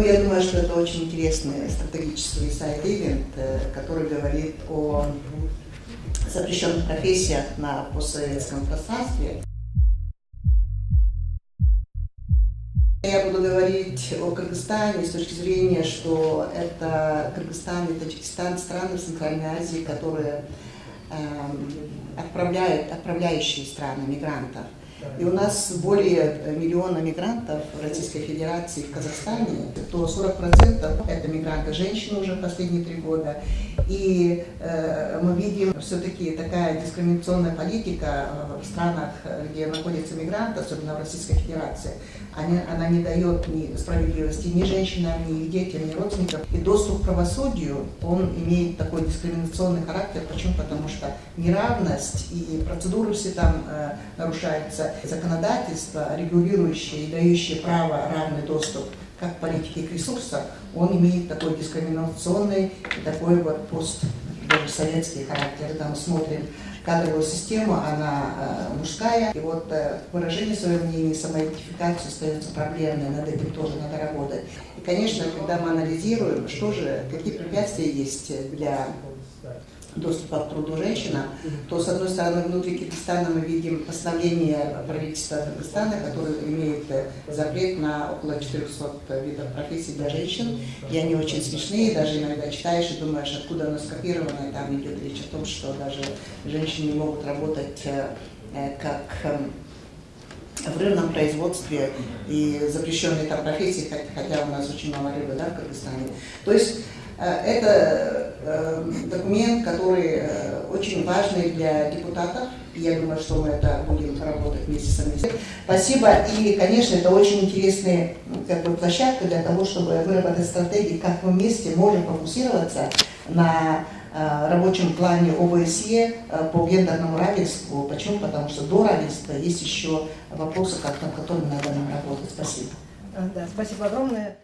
я думаю, что это очень интересный стратегический сайт-ивент, который говорит о запрещенных профессиях на постсоветском пространстве. Я буду говорить о Кыргызстане с точки зрения, что это Кыргызстан и Таджикистан, страны Центральной Азии, которые э, отправляют, отправляющие страны мигрантов. И у нас более миллиона мигрантов в Российской Федерации в Казахстане, то 40% это мигранты женщины уже последние три года. И э, мы видим все-таки такая дискриминационная политика в странах, где находятся мигранты, особенно в Российской Федерации. Они, она не дает ни справедливости ни женщинам, ни их детям, ни родственникам. И доступ к правосудию, он имеет такой дискриминационный характер. Почему? Потому что неравность и процедуры все там э, нарушаются законодательство, регулирующее и дающее право равный доступ политике к ресурсам, он имеет такой дискриминационный такой вот пост даже советский характер. Мы смотрим кадровую систему, она э, мужская. И вот э, выражение своего мнения, самоидентификация остается проблемной, над этим тоже надо работать. И, конечно, когда мы анализируем, что же, какие препятствия есть для доступа к труду женщинам, то, с одной стороны, внутри Киргизстана мы видим постановление правительства Кыргызстана, которое имеет э, запрет на около 400 видов профессий для женщин, и они очень смешные, даже иногда читаешь и думаешь, откуда оно скопировано, и там идет речь о том, что даже женщины не могут работать э, э, как эм, в рыбном производстве и запрещенные там профессии, хотя у нас очень мало рыбы да, в Кыргызстане. То есть это документ, который э, очень важный для депутатов. Я думаю, что мы это будем работать вместе с вами. Спасибо. И, конечно, это очень интересная как бы, площадка для того, чтобы выработать стратегии, как мы вместе можем фокусироваться на рабочем плане ОБСЕ по гендерному равенству. Почему? Потому что до равенства есть еще вопросы, над которыми надо нам работать. Спасибо. Да, спасибо огромное.